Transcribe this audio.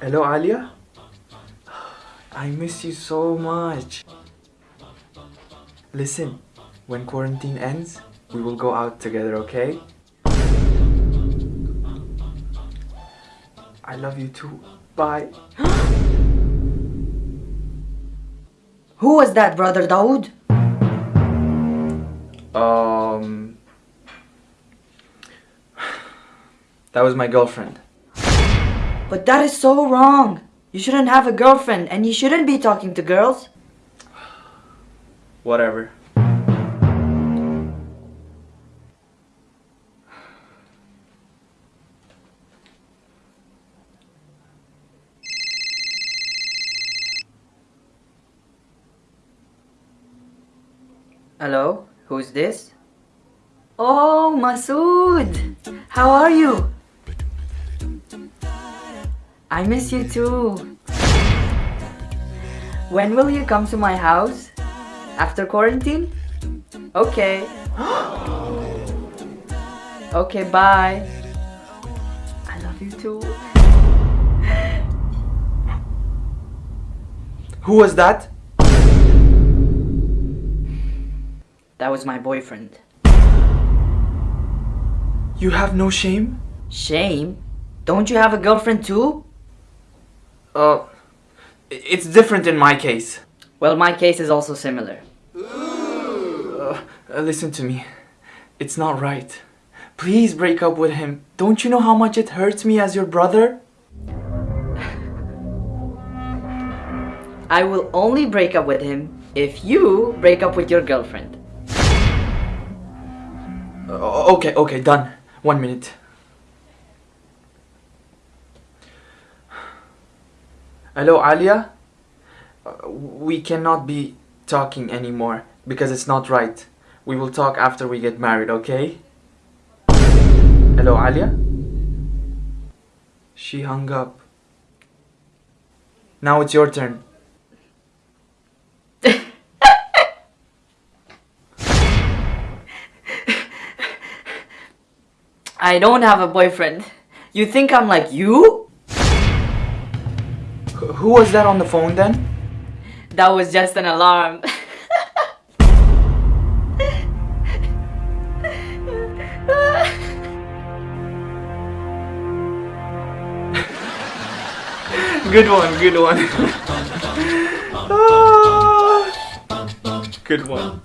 Hello, Alia? I miss you so much. Listen, when quarantine ends, we will go out together, okay? I love you too. Bye. Who was that, brother Dawood? Um. That was my girlfriend. But that is so wrong. You shouldn't have a girlfriend and you shouldn't be talking to girls. Whatever. Hello, who's this? Oh, Masood! How are you? I miss you too. When will you come to my house? After quarantine? Okay. okay, bye. I love you too. Who was that? That was my boyfriend. You have no shame? Shame? Don't you have a girlfriend too? Uh, it's different in my case. Well, my case is also similar. Uh, listen to me. It's not right. Please break up with him. Don't you know how much it hurts me as your brother? I will only break up with him if you break up with your girlfriend. Uh, okay, okay, done. One minute. Hello, Alia? Uh, we cannot be talking anymore because it's not right. We will talk after we get married, okay? Hello, Alia? She hung up. Now it's your turn. I don't have a boyfriend. You think I'm like you? Wh- Who was that on the phone then? That was just an alarm. Good one, good one. Ah, good one.